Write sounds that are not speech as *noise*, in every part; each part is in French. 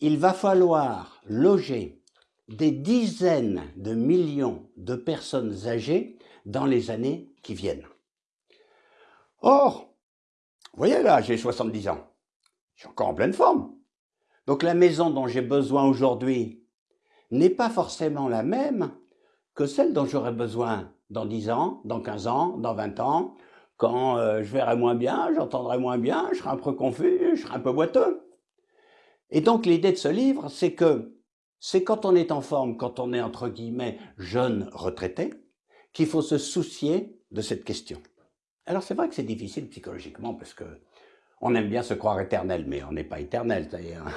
il va falloir loger des dizaines de millions de personnes âgées dans les années qui viennent. Or, vous voyez là, j'ai 70 ans. Je suis encore en pleine forme. Donc la maison dont j'ai besoin aujourd'hui n'est pas forcément la même que celle dont j'aurai besoin dans 10 ans, dans 15 ans, dans 20 ans, quand euh, je verrai moins bien, j'entendrai moins bien, je serai un peu confus, je serai un peu boiteux. Et donc l'idée de ce livre, c'est que c'est quand on est en forme, quand on est entre guillemets jeune retraité, qu'il faut se soucier de cette question. Alors c'est vrai que c'est difficile psychologiquement parce que on aime bien se croire éternel, mais on n'est pas éternel.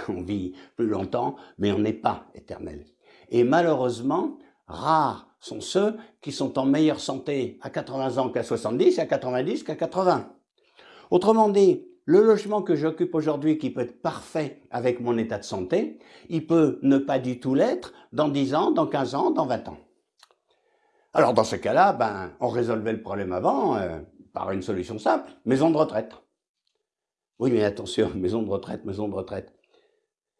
On vit plus longtemps, mais on n'est pas éternel. Et malheureusement, rares sont ceux qui sont en meilleure santé à 80 ans qu'à 70 et à 90 qu'à 80. Autrement dit, le logement que j'occupe aujourd'hui, qui peut être parfait avec mon état de santé, il peut ne pas du tout l'être dans 10 ans, dans 15 ans, dans 20 ans. Alors dans ce cas-là, ben, on résolvait le problème avant euh, par une solution simple, maison de retraite. Oui, mais attention, *laughs* maison de retraite, maison de retraite.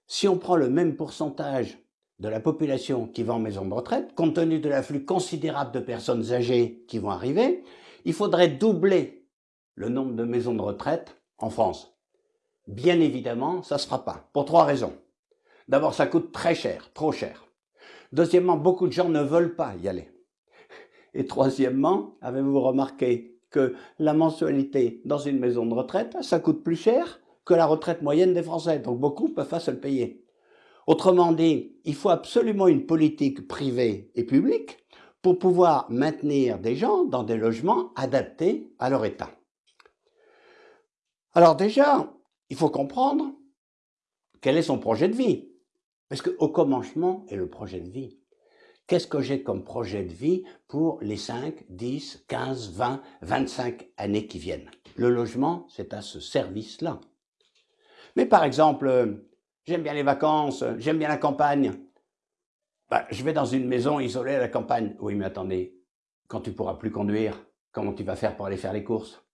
Si on prend le même pourcentage de la population qui va en maison de retraite, compte tenu de l'afflux considérable de personnes âgées qui vont arriver, il faudrait doubler le nombre de maisons de retraite en France. Bien évidemment, ça ne se fera pas, pour trois raisons. D'abord, ça coûte très cher, trop cher. Deuxièmement, beaucoup de gens ne veulent pas y aller. *laughs* Et troisièmement, avez-vous remarqué que la mensualité dans une maison de retraite, ça coûte plus cher que la retraite moyenne des Français, donc beaucoup peuvent pas se le payer. Autrement dit, il faut absolument une politique privée et publique pour pouvoir maintenir des gens dans des logements adaptés à leur état. Alors déjà, il faut comprendre quel est son projet de vie. Parce qu'au commencement est le projet de vie. Qu'est-ce que j'ai comme projet de vie pour les 5, 10, 15, 20, 25 années qui viennent? Le logement, c'est à ce service-là. Mais par exemple, J'aime bien les vacances, j'aime bien la campagne. Bah, je vais dans une maison isolée à la campagne. Oui, mais attendez, quand tu pourras plus conduire, comment tu vas faire pour aller faire les courses?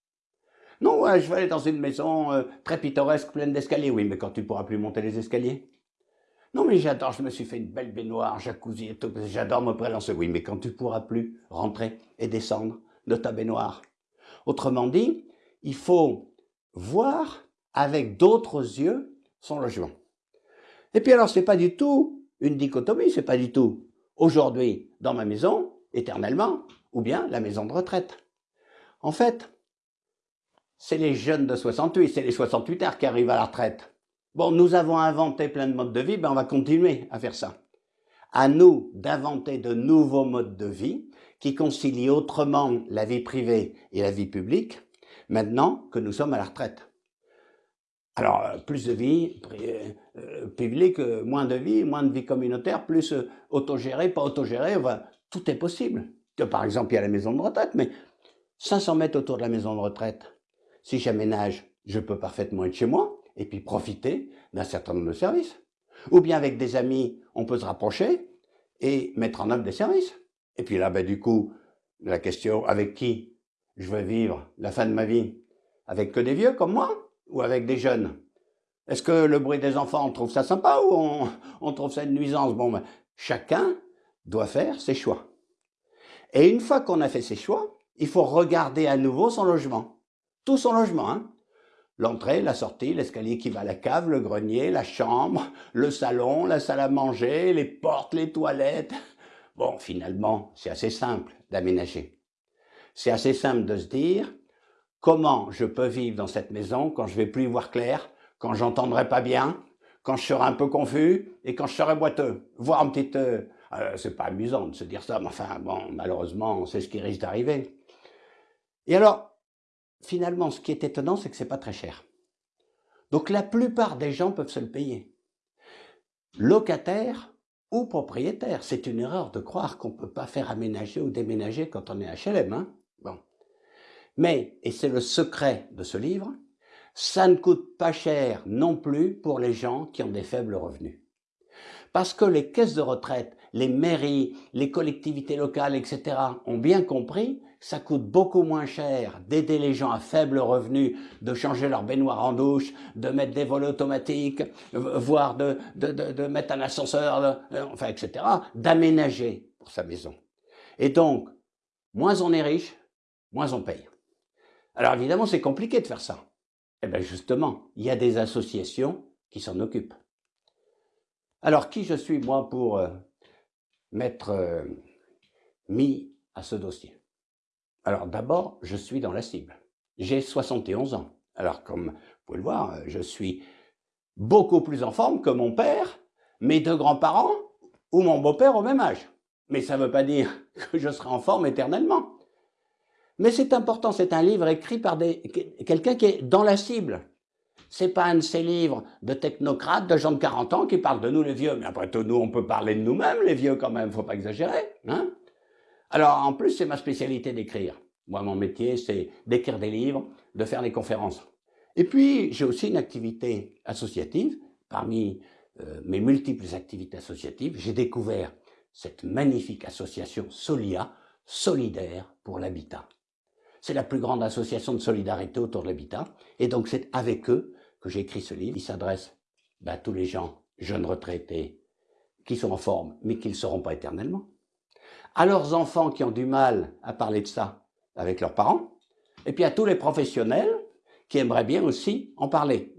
Non, je vais aller dans une maison euh, très pittoresque, pleine d'escaliers. Oui, mais quand tu pourras plus monter les escaliers Non, mais j'adore, je me suis fait une belle baignoire, jacuzzi et tout, j'adore me prélancer. Oui, mais quand tu pourras plus rentrer et descendre de ta baignoire. Autrement dit, il faut voir avec d'autres yeux son logement. Et puis alors, c'est pas du tout une dichotomie, c'est pas du tout aujourd'hui dans ma maison, éternellement, ou bien la maison de retraite. En fait, c'est les jeunes de 68, c'est les 68 heures qui arrivent à la retraite. Bon, nous avons inventé plein de modes de vie, ben on va continuer à faire ça. À nous d'inventer de nouveaux modes de vie qui concilient autrement la vie privée et la vie publique, maintenant que nous sommes à la retraite. Alors, euh, plus de vie euh, euh, publique, moins de vie, moins de vie communautaire, plus autogéré, pas autogéré, tout est possible. Par exemple, il y a la maison de retraite, mais 500 mètres autour de la maison de retraite, si j'aménage, je peux parfaitement être chez moi et puis profiter d'un certain nombre de services. Ou bien avec des amis, on peut se rapprocher et mettre en œuvre des services. Et puis là, ben, du coup, la question, avec qui je veux vivre la fin de ma vie? Avec que des vieux comme moi ou avec des jeunes? Est-ce que le bruit des enfants, on trouve ça sympa ou on, trouve ça une nuisance? Bon, ben, chacun doit faire ses choix. Et une fois qu'on a fait ses choix, il faut regarder à nouveau son logement. Tout son logement, hein L'entrée, la sortie, l'escalier qui va à la cave, le grenier, la chambre, le salon, la salle à manger, les portes, les toilettes. Bon, finalement, c'est assez simple d'aménager. C'est assez simple de se dire, Comment je peux vivre dans cette maison quand je vais plus y voir clair, quand j'entendrai pas bien, quand je serai un peu confus et quand je serai boiteux, voire un petit... Euh, euh, c'est pas amusant de se dire ça, mais enfin, bon, malheureusement, c'est ce qui risque d'arriver. Et alors, finalement, ce qui est étonnant, c'est que c'est pas très cher. Donc la plupart des gens peuvent se le payer. Locataire ou propriétaire, c'est une erreur de croire qu'on peut pas faire aménager ou déménager quand on est HLM. Hein. Mais, et c'est le secret de ce livre, ça ne coûte pas cher non plus pour les gens qui ont des faibles revenus. Parce que les caisses de retraite, les mairies, les collectivités locales, etc. ont bien compris ça coûte beaucoup moins cher d'aider les gens à faible revenu, de changer leur baignoire en douche, de mettre des volets automatiques, voire de, de, de, mettre un ascenseur, enfin, etc., d'aménager pour sa maison. Et donc, moins on est riche, moins on paye. Alors évidemment, c'est compliqué de faire ça. Eh bien justement, il y a des associations qui s'en occupent. Alors qui je suis moi pour euh, m'être euh, mis à ce dossier Alors d'abord, je suis dans la cible. J'ai 71 ans. Alors comme vous pouvez le voir, je suis beaucoup plus en forme que mon père, mes deux grands-parents ou mon beau-père au même âge. Mais ça ne veut pas dire *laughs* que je serai en forme éternellement. Mais c'est important, c'est un livre écrit par quelqu'un qui est dans la cible. C'est pas un de ces livres de technocrates, de gens de 40 ans qui parlent de nous les vieux. Mais après tout, nous, on peut parler de nous-mêmes, les vieux quand même, faut pas exagérer. Hein Alors, en plus, c'est ma spécialité d'écrire. Moi, mon métier, c'est d'écrire des livres, de faire des conférences. Et puis, j'ai aussi une activité associative. Parmi euh, mes multiples activités associatives, j'ai découvert cette magnifique association Solia, solidaire pour l'habitat. C'est la plus grande association de solidarité autour de l'habitat. Et donc c'est avec eux que j'ai écrit ce livre. Il s'adresse ben, à tous les gens, jeunes retraités, qui sont en forme, mais qui ne seront pas éternellement. À leurs enfants qui ont du mal à parler de ça avec leurs parents. Et puis à tous les professionnels qui aimeraient bien aussi en parler.